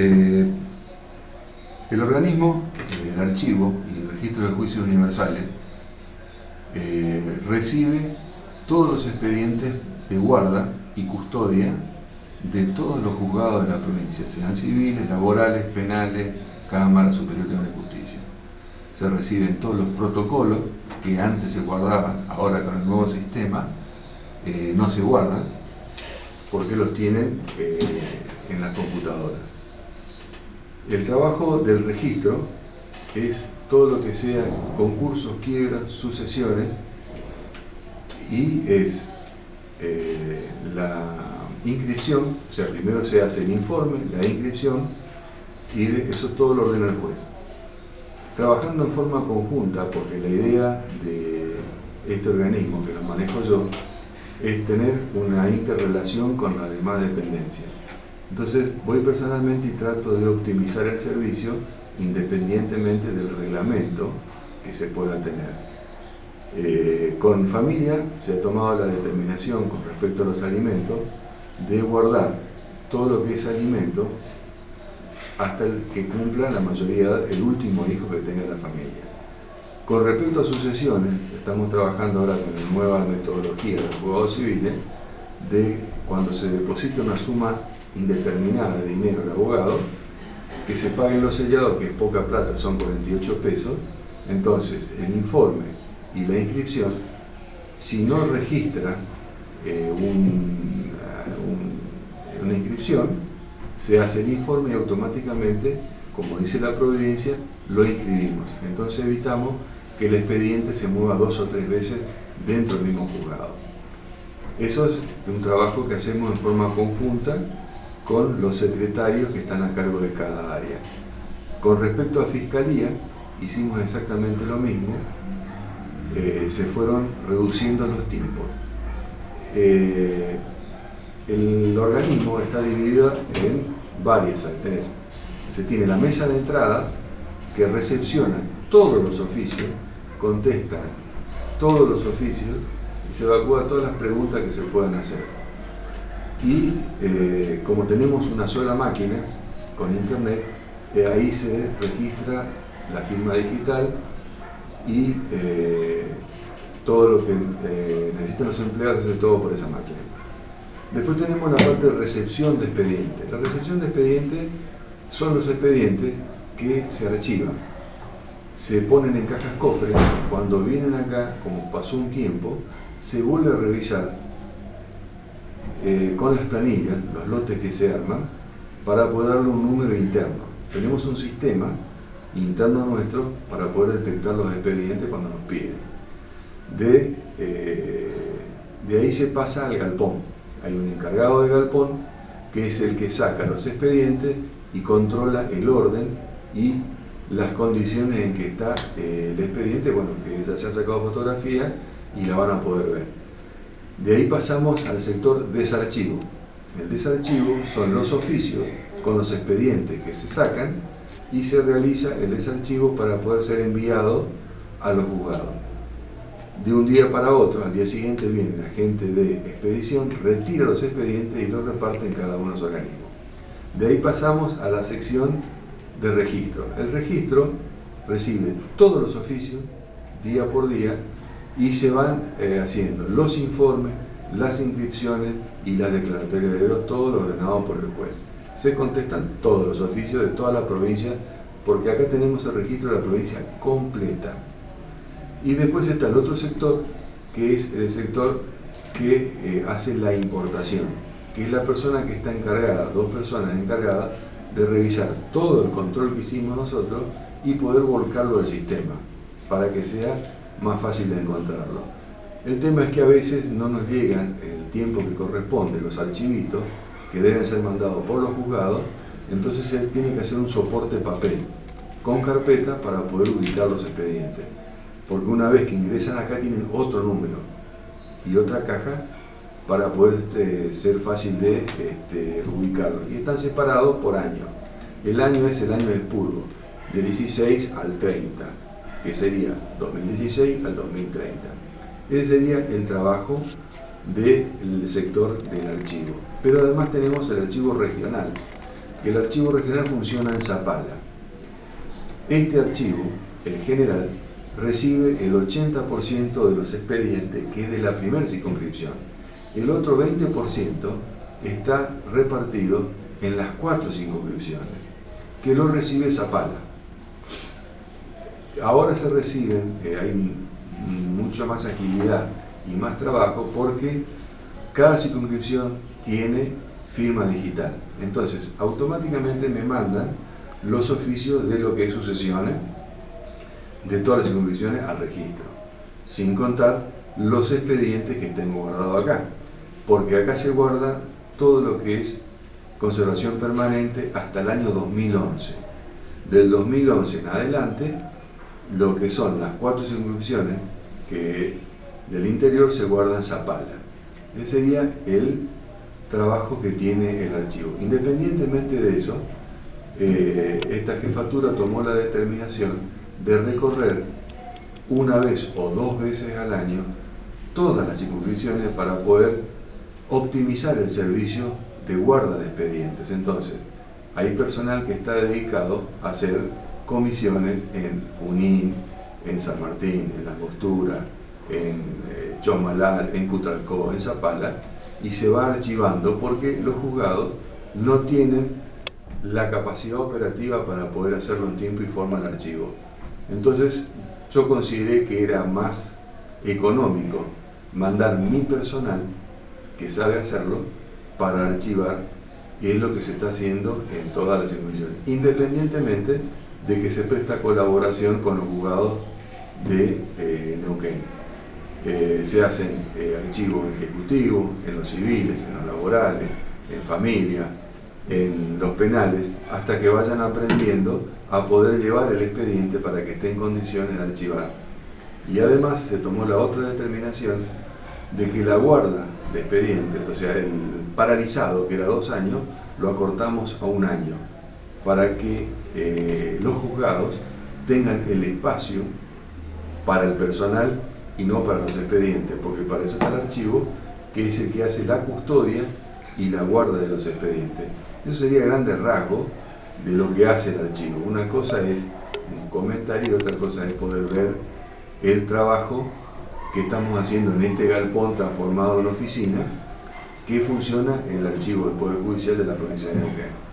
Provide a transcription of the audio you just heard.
Eh, el organismo, el archivo y el registro de juicios universales eh, recibe todos los expedientes de guarda y custodia de todos los juzgados de la provincia, sean civiles, laborales, penales, Cámara Superior de Justicia. Se reciben todos los protocolos que antes se guardaban, ahora con el nuevo sistema eh, no se guardan, porque los tienen eh, en las computadoras. El trabajo del registro es todo lo que sea concursos, quiebras, sucesiones, y es eh, la inscripción, o sea, primero se hace el informe, la inscripción, y eso todo lo ordena el juez. Trabajando en forma conjunta, porque la idea de este organismo que lo manejo yo, es tener una interrelación con la demás dependencias. Entonces voy personalmente y trato de optimizar el servicio independientemente del reglamento que se pueda tener. Eh, con familia se ha tomado la determinación con respecto a los alimentos de guardar todo lo que es alimento hasta el que cumpla la mayoría, el último hijo que tenga la familia. Con respecto a sucesiones, estamos trabajando ahora con la nueva metodología de los juzgados civiles, de cuando se deposita una suma indeterminada de dinero al abogado, que se paguen los sellados, que es poca plata, son 48 pesos, entonces el informe y la inscripción, si no registra eh, una inscripción, se hace el informe y automáticamente, como dice la providencia, lo inscribimos. Entonces evitamos que el expediente se mueva dos o tres veces dentro del mismo juzgado. Eso es un trabajo que hacemos en forma conjunta con los secretarios que están a cargo de cada área. Con respecto a Fiscalía, hicimos exactamente lo mismo, eh, se fueron reduciendo los tiempos. Eh, el organismo está dividido en varias actores. Se tiene la mesa de entrada que recepciona todos los oficios contesta todos los oficios y se evacúa todas las preguntas que se puedan hacer. Y eh, como tenemos una sola máquina con internet, eh, ahí se registra la firma digital y eh, todo lo que necesitan los empleados hace todo por esa máquina. Después tenemos la parte de recepción de expedientes. La recepción de expedientes son los expedientes que se archivan se ponen en cajas cofres, cuando vienen acá, como pasó un tiempo, se vuelve a revisar eh, con las planillas, los lotes que se arman, para poder darle un número interno. Tenemos un sistema interno nuestro para poder detectar los expedientes cuando nos piden. De, eh, ahí se pasa al galpón. Hay un encargado de galpón que es el que saca los expedientes y controla el orden y las condiciones en que está eh, el expediente, bueno, que ya se ha sacado fotografía y la van a poder ver. De ahí pasamos al sector desarchivo. El desarchivo son los oficios con los expedientes que se sacan y se realiza el desarchivo para poder ser enviado a los juzgados. De un día para otro, al día siguiente viene la gente de expedición, retira los expedientes y los reparte en cada uno de los organismos. De ahí pasamos a la sección de registro. El registro recibe todos los oficios, día por día, y se van eh, haciendo los informes, las inscripciones y las declaratorias de dedos, todo ordenado por el juez. Se contestan todos los oficios de toda la provincia, porque acá tenemos el registro de la provincia completa. Y después está el otro sector, que es el sector que eh, hace la importación, que es la persona que está encargada, dos personas encargadas, de revisar todo el control que hicimos nosotros y poder volcarlo al sistema para que sea más fácil de encontrarlo. El tema es que a veces no nos llegan el tiempo que corresponde los archivitos que deben ser mandados por los juzgados, entonces se tiene que hacer un soporte papel con carpeta para poder ubicar los expedientes. Porque una vez que ingresan acá tienen otro número y otra caja para poder este, ser fácil de este, ubicarlo. Y están separados por año. El año es el año del purgo, del 16 al 30, que sería 2016 al 2030. Ese sería el trabajo del sector del archivo. Pero además tenemos el archivo regional. que el archivo regional funciona en Zapala. Este archivo, el general, recibe el 80% de los expedientes, que es de la primera circunscripción. El otro 20% está repartido en las cuatro circunscripciones, que lo recibe Zapala. Ahora se reciben, eh, hay mucha más agilidad y más trabajo porque cada circunscripción tiene firma digital. Entonces, automáticamente me mandan los oficios de lo que es sucesiones de todas las circunscripciones al registro, sin contar los expedientes que tengo guardado acá, porque acá se guarda todo lo que es conservación permanente hasta el año 2011. Del 2011 en adelante, lo que son las cuatro circunscripciones que del interior se guarda en Zapala. Ese sería el trabajo que tiene el archivo. Independientemente de eso, eh, esta jefatura tomó la determinación de recorrer una vez o dos veces al año todas las circunscripciones para poder optimizar el servicio de guarda de expedientes. Entonces, hay personal que está dedicado a hacer comisiones en Junín, en San Martín, en La Costura, en eh, Chomalal, en Cutralcó, en Zapala, y se va archivando porque los juzgados no tienen la capacidad operativa para poder hacerlo en tiempo y forma el archivo. Entonces yo consideré que era más económico mandar mi personal que sabe hacerlo para archivar y es lo que se está haciendo en todas las instituciones, independientemente de que se presta colaboración con los juzgados de eh, Neuquén. Eh, se hacen eh, archivos ejecutivos, en los civiles, en los laborales, en familia, en los penales, hasta que vayan aprendiendo a poder llevar el expediente para que esté en condiciones de archivar. Y además se tomó la otra determinación de que la guarda de expedientes, o sea, el paralizado, que era dos años, lo acortamos a un año, para que eh, los juzgados tengan el espacio para el personal y no para los expedientes, porque para eso está el archivo, que es el que hace la custodia y la guarda de los expedientes. Eso sería grande rasgo de lo que hace el archivo. Una cosa es un comentario y otra cosa es poder ver el trabajo que estamos haciendo en este galpón transformado en oficina que funciona en el archivo del Poder Judicial de la provincia de Neuquén.